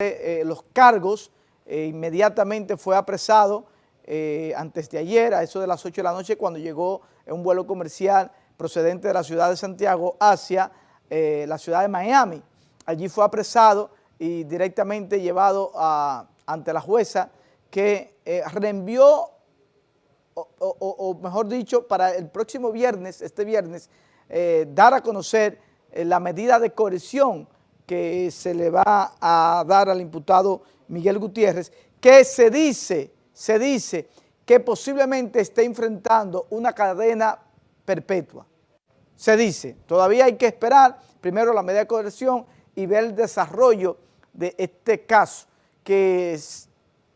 eh, los cargos, eh, inmediatamente fue apresado eh, antes de ayer, a eso de las 8 de la noche, cuando llegó en un vuelo comercial procedente de la ciudad de Santiago hacia la ciudad de Miami. Allí fue apresado y directamente llevado ante la jueza que reenvió, o, mejor dicho, para el próximo viernes, este viernes, dar a conocer la medida de coerción que se le va a dar al imputado Miguel Gutiérrez, que se dice, se dice que posiblemente esté enfrentando una cadena perpetua. Se dice, todavía hay que esperar primero la medida de coerción y ver el desarrollo de este caso, que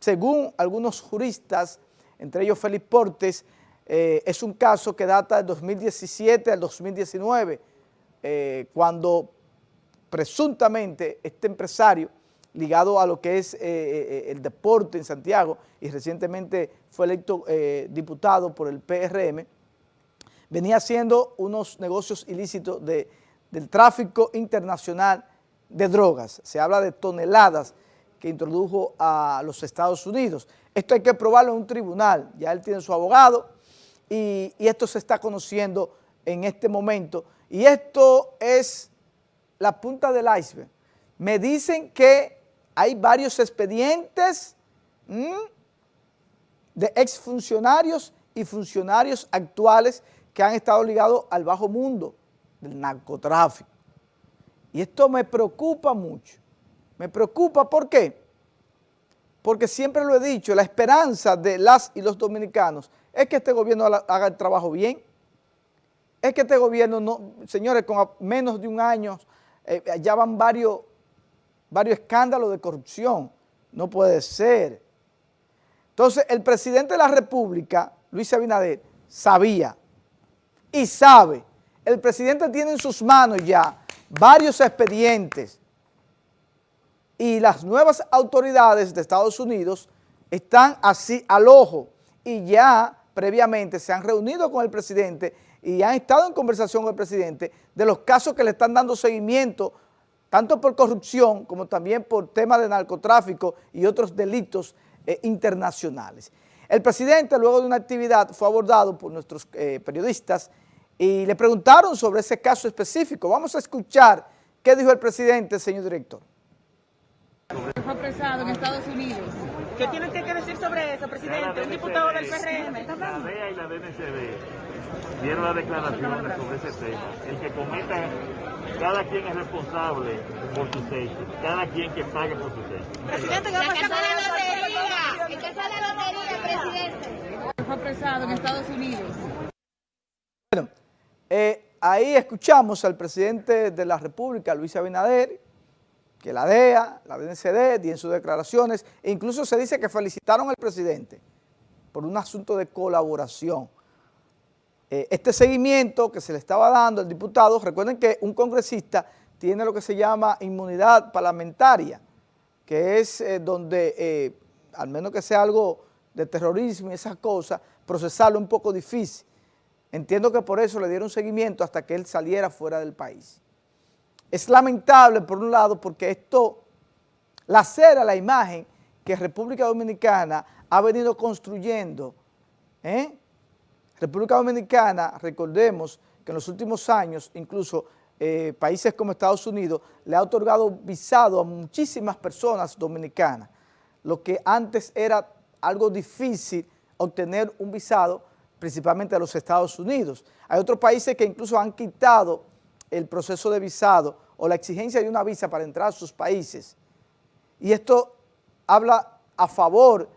según algunos juristas, entre ellos Félix Portes, eh, es un caso que data del 2017 al 2019, eh, cuando presuntamente este empresario ligado a lo que es eh, eh, el deporte en Santiago y recientemente fue electo eh, diputado por el PRM, venía haciendo unos negocios ilícitos de, del tráfico internacional de drogas. Se habla de toneladas que introdujo a los Estados Unidos. Esto hay que probarlo en un tribunal, ya él tiene su abogado y esto se está conociendo en este momento. Y esto es la punta del iceberg. Me dicen que hay varios expedientes de exfuncionarios y funcionarios actuales que han estado ligados al bajo mundo del narcotráfico. Y esto me preocupa mucho. Me preocupa, ¿por qué? Porque siempre lo he dicho, la esperanza de las y los dominicanos es que este gobierno haga el trabajo bien. Es que este gobierno, no, señores, con menos de un año eh, ya van varios, varios escándalos de corrupción. No puede ser. Entonces, el presidente de la República, Luis Abinader, sabía y sabe. El presidente tiene en sus manos ya varios expedientes y las nuevas autoridades de Estados Unidos están así al ojo y ya previamente se han reunido con el presidente y han estado en conversación con el presidente de los casos que le están dando seguimiento, tanto por corrupción como también por temas de narcotráfico y otros delitos eh, internacionales. El presidente, luego de una actividad, fue abordado por nuestros eh, periodistas y le preguntaron sobre ese caso específico. Vamos a escuchar qué dijo el presidente, señor director. Fue apresado en Estados Unidos. ¿Qué tiene que decir sobre eso, presidente? Un diputado del PRM. La DEA y la DNCD dieron las declaraciones sobre ese tema. El que cometa, cada quien es responsable por sus hechos, cada quien que pague por sus hechos. Presidente, ¿qué va a pasar con la lotería? ¿En qué sale la lotería, presidente? Fue apresado en Estados Unidos. Bueno, eh, ahí escuchamos al presidente de la República, Luis Abinader, que la DEA, la DNCD, en sus declaraciones, e incluso se dice que felicitaron al presidente por un asunto de colaboración. Eh, este seguimiento que se le estaba dando al diputado, recuerden que un congresista tiene lo que se llama inmunidad parlamentaria, que es eh, donde, eh, al menos que sea algo de terrorismo y esas cosas, procesarlo un poco difícil. Entiendo que por eso le dieron seguimiento hasta que él saliera fuera del país. Es lamentable, por un lado, porque esto lacera la imagen que República Dominicana ha venido construyendo. ¿eh? República Dominicana, recordemos que en los últimos años, incluso eh, países como Estados Unidos, le ha otorgado visado a muchísimas personas dominicanas, lo que antes era algo difícil obtener un visado, principalmente a los Estados Unidos. Hay otros países que incluso han quitado el proceso de visado o la exigencia de una visa para entrar a sus países. Y esto habla a favor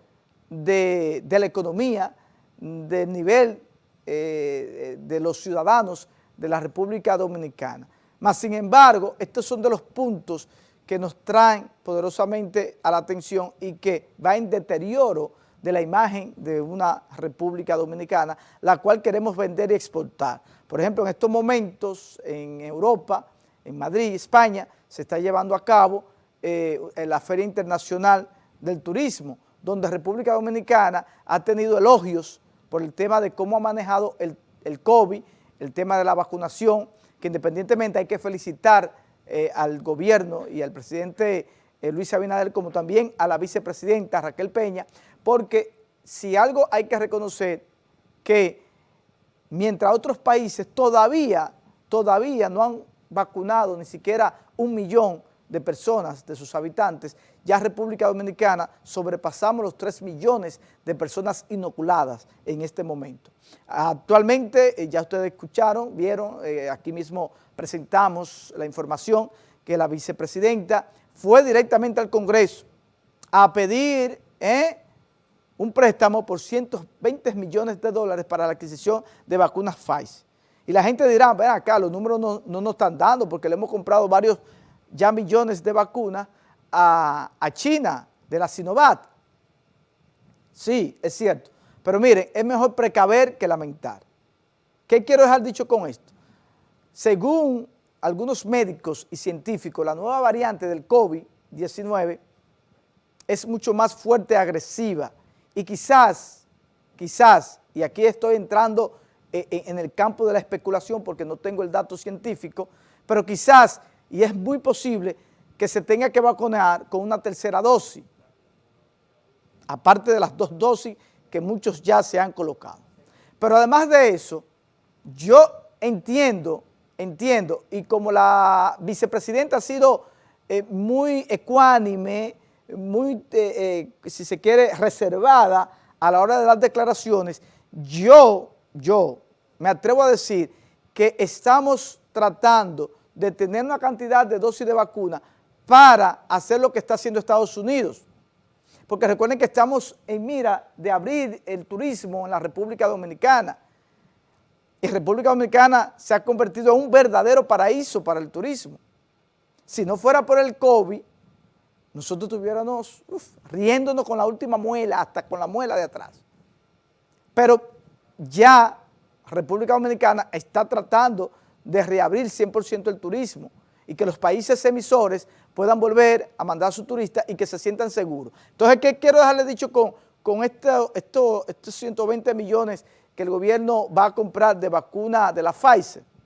de, la economía, del nivel eh, de los ciudadanos de la República Dominicana. Mas, sin embargo, estos son de los puntos que nos traen poderosamente a la atención y que va en deterioro de la imagen de una República Dominicana, la cual queremos vender y exportar. Por ejemplo, en estos momentos en Europa, en Madrid, España, se está llevando a cabo eh, la Feria Internacional del Turismo, donde República Dominicana ha tenido elogios por el tema de cómo ha manejado el, el COVID, el tema de la vacunación, que independientemente hay que felicitar eh, al gobierno y al presidente eh, Luis Abinader, como también a la vicepresidenta Raquel Peña, porque si algo hay que reconocer que mientras otros países todavía, todavía no han vacunado ni siquiera un millón de personas, de sus habitantes, ya República Dominicana sobrepasamos los 3 millones de personas inoculadas en este momento. Actualmente, eh, ya ustedes escucharon, vieron, eh, aquí mismo presentamos la información que la vicepresidenta fue directamente al Congreso a pedir eh, un préstamo por 120 millones de dólares para la adquisición de vacunas Pfizer. Y la gente dirá, ven acá, los números no, no nos están dando porque le hemos comprado varios ya millones de vacunas a, China, de la Sinovac. Sí, es cierto. Pero miren, es mejor precaver que lamentar. ¿Qué quiero dejar dicho con esto? Según algunos médicos y científicos, la nueva variante del COVID-19 es mucho más fuerte y agresiva y quizás, quizás, y aquí estoy entrando eh, eh, en el campo de la especulación porque no tengo el dato científico, pero quizás y es muy posible que se tenga que vacunar con una tercera dosis, aparte de las dos dosis que muchos ya se han colocado. Pero además de eso, yo entiendo, entiendo, y como la vicepresidenta ha sido eh, muy ecuánime, muy, eh, eh, si se quiere, reservada a la hora de las declaraciones, yo, yo me atrevo a decir que estamos tratando de tener una cantidad de dosis de vacuna para hacer lo que está haciendo Estados Unidos. Porque recuerden que estamos en mira de abrir el turismo en la República Dominicana. Y República Dominicana se ha convertido en un verdadero paraíso para el turismo. Si no fuera por el COVID, nosotros estuviéramos riéndonos con la última muela, hasta con la muela de atrás. Pero ya República Dominicana está tratando de reabrir 100% el turismo y que los países emisores puedan volver a mandar a sus turistas y que se sientan seguros. Entonces, ¿qué quiero dejarle dicho con, con esto, estos 120 millones que el gobierno va a comprar de vacuna de la Pfizer?